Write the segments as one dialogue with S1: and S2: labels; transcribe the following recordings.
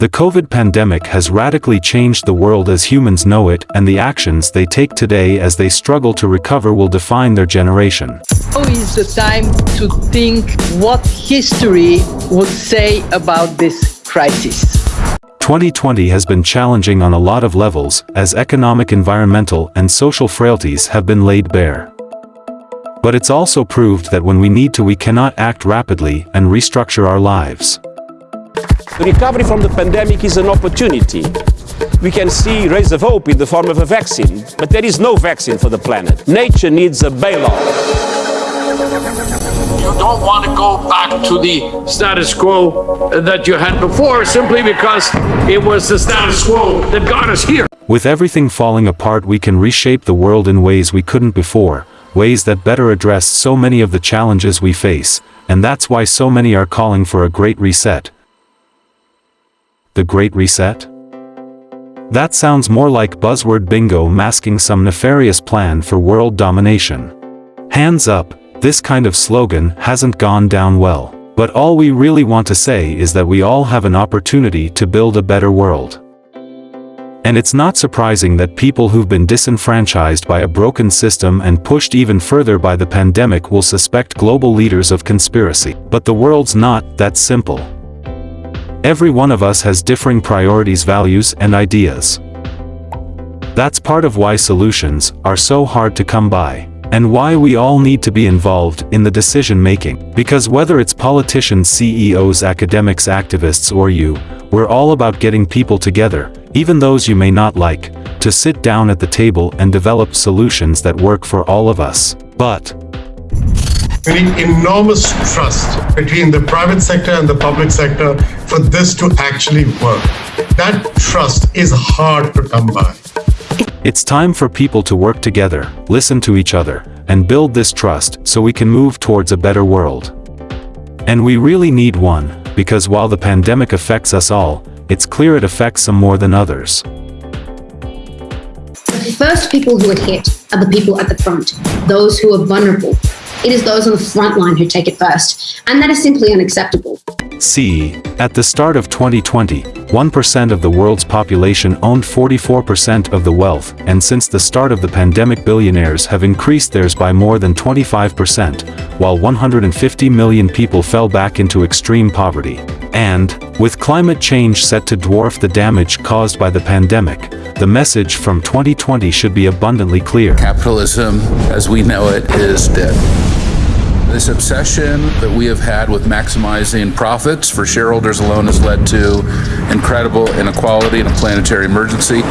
S1: The COVID pandemic has radically changed the world as humans know it and the actions they take today as they struggle to recover will define their generation.
S2: Now is the time to think what history would say about this crisis.
S1: 2020 has been challenging on a lot of levels as economic environmental and social frailties have been laid bare. But it's also proved that when we need to we cannot act rapidly and restructure our lives.
S3: The recovery from the pandemic is an opportunity. We can see rays of hope in the form of a vaccine, but there is no vaccine for the planet. Nature needs a bailout.
S4: You don't want to go back to the status quo that you had before simply because it was the status quo that got us here.
S1: With everything falling apart we can reshape the world in ways we couldn't before, ways that better address so many of the challenges we face, and that's why so many are calling for a great reset. The Great Reset? That sounds more like buzzword bingo masking some nefarious plan for world domination. Hands up, this kind of slogan hasn't gone down well. But all we really want to say is that we all have an opportunity to build a better world. And it's not surprising that people who've been disenfranchised by a broken system and pushed even further by the pandemic will suspect global leaders of conspiracy. But the world's not that simple. Every one of us has differing priorities values and ideas. That's part of why solutions are so hard to come by. And why we all need to be involved in the decision-making. Because whether it's politicians CEOs academics activists or you, we're all about getting people together, even those you may not like, to sit down at the table and develop solutions that work for all of us. But,
S5: we need enormous trust between the private sector and the public sector for this to actually work. That trust is hard to come by.
S1: It's time for people to work together, listen to each other, and build this trust so we can move towards a better world. And we really need one, because while the pandemic affects us all, it's clear it affects some more than others.
S6: The first people who are hit are the people at the front, those who are vulnerable, it is those on the front line who take it first, and that is simply unacceptable.
S1: See, at the start of 2020, 1% of the world's population owned 44% of the wealth, and since the start of the pandemic billionaires have increased theirs by more than 25%, while 150 million people fell back into extreme poverty. And, with climate change set to dwarf the damage caused by the pandemic, the message from 2020 should be abundantly clear.
S7: Capitalism, as we know it, is dead. This obsession that we have had with maximizing profits for shareholders alone has led to incredible inequality and a planetary emergency.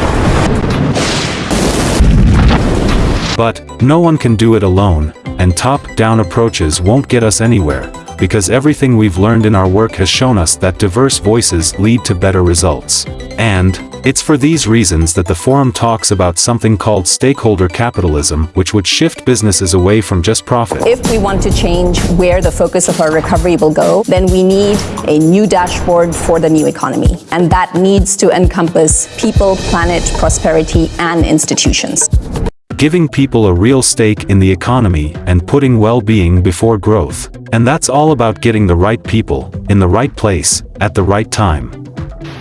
S1: But, no one can do it alone, and top-down approaches won't get us anywhere, because everything we've learned in our work has shown us that diverse voices lead to better results. And, it's for these reasons that the forum talks about something called stakeholder capitalism, which would shift businesses away from just profit.
S8: If we want to change where the focus of our recovery will go, then we need a new dashboard for the new economy. And that needs to encompass people, planet, prosperity, and institutions.
S1: Giving people a real stake in the economy and putting well-being before growth. And that's all about getting the right people, in the right place, at the right time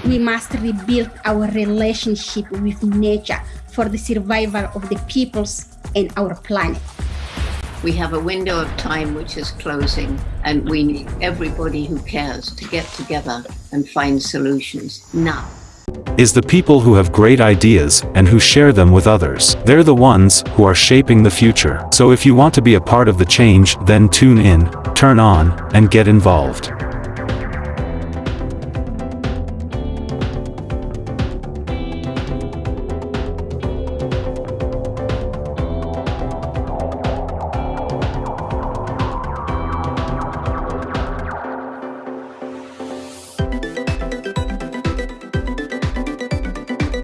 S9: we must rebuild our relationship with nature for the survival of the peoples and our planet.
S10: We have a window of time which is closing and we need everybody who cares to get together and find solutions now.
S1: Is the people who have great ideas and who share them with others. They're the ones who are shaping the future. So if you want to be a part of the change, then tune in, turn on, and get involved.